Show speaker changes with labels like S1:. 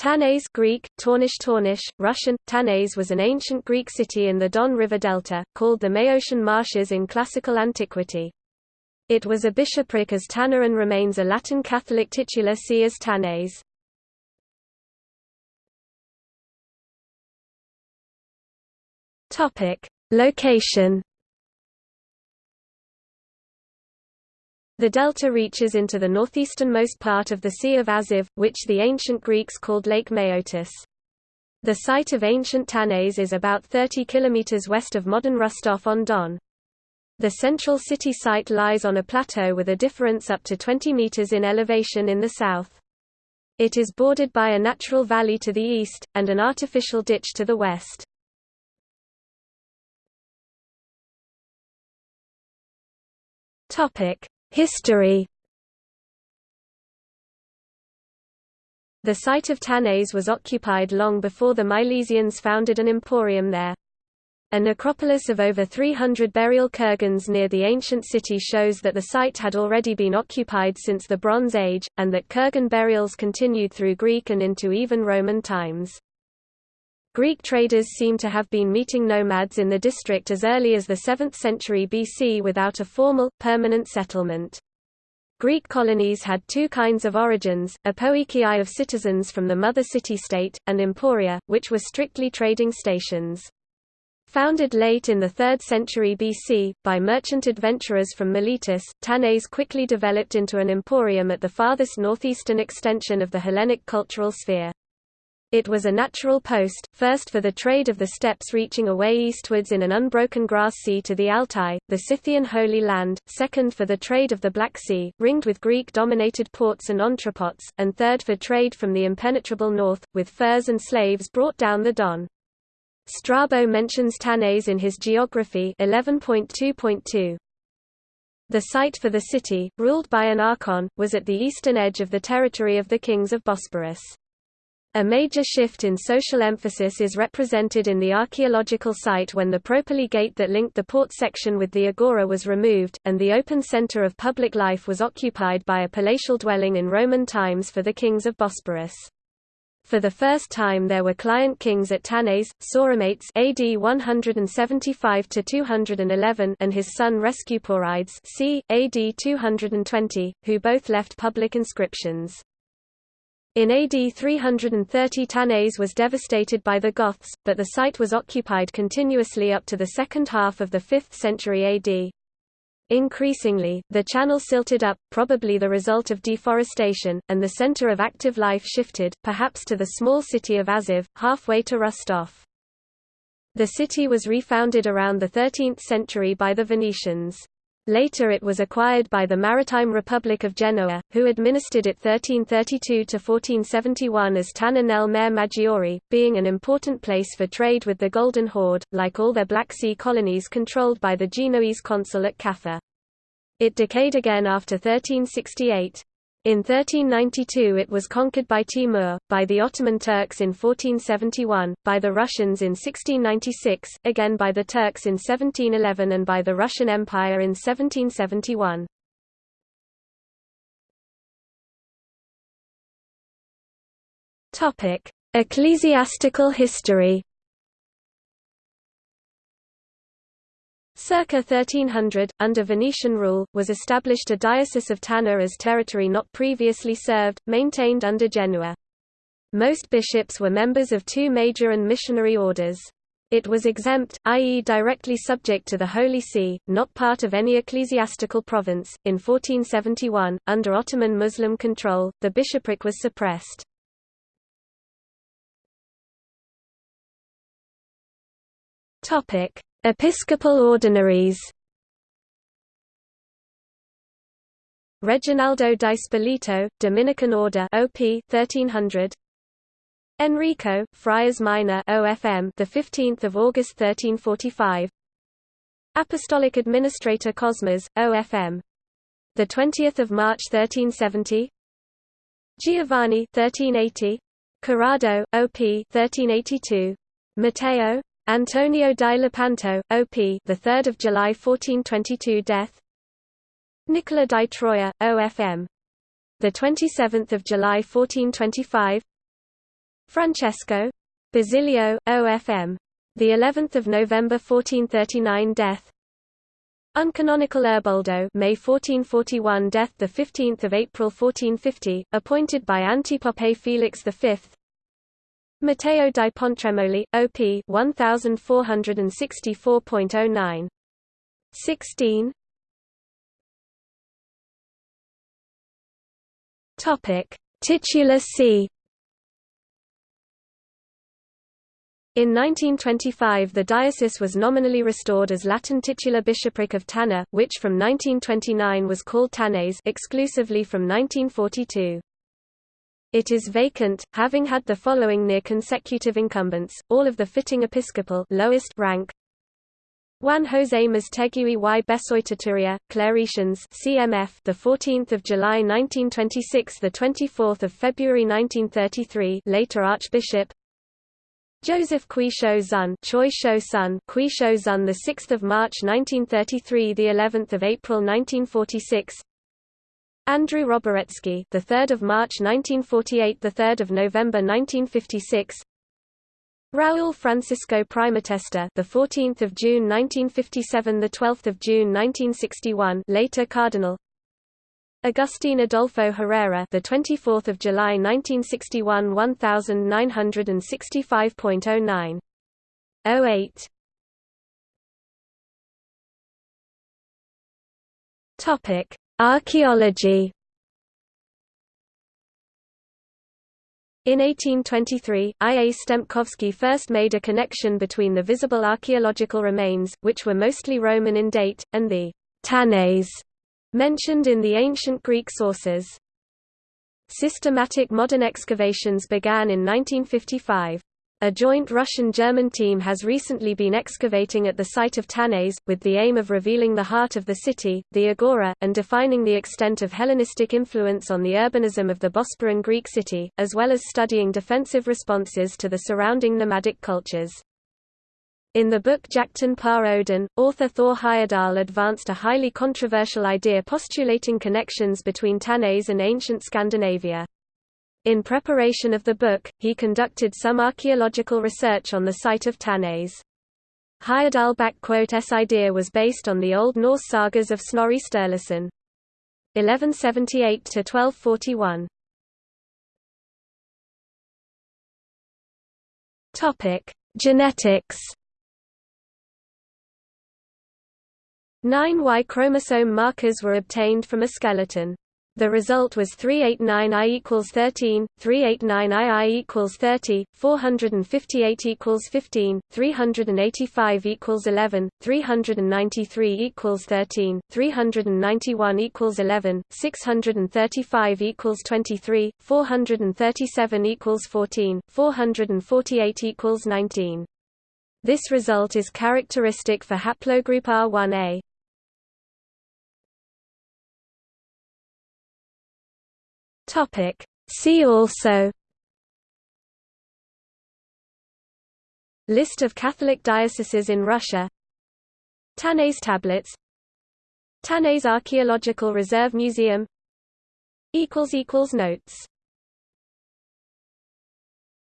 S1: Tanais Greek, Taunish Taunish, Russian, Tanais was an ancient Greek city in the Don River Delta, called the Maeotian Marshes in classical antiquity. It was a bishopric as Tanna and remains a Latin Catholic titular see as Tanais. Location The delta reaches into the northeasternmost part of the Sea of Azov, which the ancient Greeks called Lake Maeotis. The site of ancient Tanais is about 30 km west of modern Rostov-on-Don. The central city site lies on a plateau with a difference up to 20 meters in elevation in the south. It is bordered by a natural valley to the east, and an artificial ditch to the west. Topic: History The site of Tanais was occupied long before the Milesians founded an emporium there. A necropolis of over 300 burial kurgans near the ancient city shows that the site had already been occupied since the Bronze Age, and that kurgan burials continued through Greek and into even Roman times. Greek traders seem to have been meeting nomads in the district as early as the 7th century BC without a formal, permanent settlement. Greek colonies had two kinds of origins, apoikiai of citizens from the mother city-state, and emporia, which were strictly trading stations. Founded late in the 3rd century BC, by merchant adventurers from Miletus, Tanais quickly developed into an emporium at the farthest northeastern extension of the Hellenic cultural sphere. It was a natural post, first for the trade of the steppes reaching away eastwards in an unbroken grass sea to the Altai, the Scythian Holy Land, second for the trade of the Black Sea, ringed with Greek-dominated ports and entrepots, and third for trade from the impenetrable north, with furs and slaves brought down the Don. Strabo mentions Tanais in his Geography 11.2.2. The site for the city, ruled by an archon, was at the eastern edge of the territory of the kings of Bosporus. A major shift in social emphasis is represented in the archaeological site when the Propylae gate that linked the port section with the agora was removed, and the open center of public life was occupied by a palatial dwelling in Roman times for the kings of Bosporus. For the first time there were client kings at Tanais, Sauromates AD 175–211 and his son Rescuporides c. AD 220, who both left public inscriptions. In AD 330 Tanais was devastated by the Goths, but the site was occupied continuously up to the second half of the 5th century AD. Increasingly, the channel silted up, probably the result of deforestation, and the center of active life shifted, perhaps to the small city of Azov, halfway to Rostov. The city was refounded around the 13th century by the Venetians. Later it was acquired by the Maritime Republic of Genoa, who administered it 1332–1471 as Tanna nel Mare Maggiore, being an important place for trade with the Golden Horde, like all their Black Sea colonies controlled by the Genoese consul at Kaffa. It decayed again after 1368. In 1392 it was conquered by Timur, by the Ottoman Turks in 1471, by the Russians in 1696, again by the Turks in 1711 and by the Russian Empire in 1771. Ecclesiastical history Circa 1300, under Venetian rule, was established a diocese of Tanna as territory not previously served, maintained under Genoa. Most bishops were members of two major and missionary orders. It was exempt, i.e., directly subject to the Holy See, not part of any ecclesiastical province. In 1471, under Ottoman Muslim control, the bishopric was suppressed. Topic: Episcopal ordinaries. Reginaldo di Spilito, Dominican Order OP 1300 Enrico, Friars Minor OFM the 15th of August 1345 Apostolic Administrator Cosmas OFM the 20th of March 1370 Giovanni 1380 Corrado OP 1382 Matteo Antonio di Lepanto, OP, the 3rd of July 1422 death. Nicola di Troia, OFM, the 27th of July 1425. Francesco Basilio, OFM. The 11th of November 1439 death. Uncanonical Erboldo, May 1441 death the 15th of April 1450, appointed by Antipope Felix V. Matteo di Pontremoli, OP 1464.09. 16. Topic: Titular see In 1925 the diocese was nominally restored as Latin titular bishopric of Tanna, which from 1929 was called Tanais exclusively from 1942. It is vacant, having had the following near consecutive incumbents, all of the fitting episcopal lowest rank. Juan José Mastegui y Besoitaturia, Claretians CMF the 14th of July 1926 the 24th of February 1933 later Archbishop Joseph Quisho Zun, Choi Shou Sun, Zun, the 6th of March 1933, the 11th of April 1946. Andrew Roborecki, the 3rd of March 1948, the 3rd of November 1956. Raúl Francisco Primatesta, the 14th of June 1957, the 12th of June 1961, later Cardinal. Agustin Adolfo Herrera, the 24th of July 1961, 1965.09. 08. Topic: Archaeology. In 1823, I. A. Stempkovsky first made a connection between the visible archaeological remains, which were mostly Roman in date, and the Tanais mentioned in the ancient Greek sources. Systematic modern excavations began in 1955. A joint Russian-German team has recently been excavating at the site of Tanais, with the aim of revealing the heart of the city, the Agora, and defining the extent of Hellenistic influence on the urbanism of the Bosporan Greek city, as well as studying defensive responses to the surrounding nomadic cultures. In the book Jakten på Odin, author Thor Heyerdahl advanced a highly controversial idea postulating connections between Tanais and ancient Scandinavia. In preparation of the book, he conducted some archaeological research on the site of Tanais. Heyerdahl's idea was based on the Old Norse sagas of Snorri Sturluson. 1178–1241 Genetics Nine Y chromosome markers were obtained from a skeleton. The result was 389I equals 13, 389II equals 30, 458 equals 15, 385 equals 11, 393 equals 13, 391 equals 11, 635 equals 23, 437 equals 14, 448 equals 19. This result is characteristic for haplogroup R1a. Topic. See also List of Catholic dioceses in Russia Tanais tablets Tanais Archaeological Reserve Museum Notes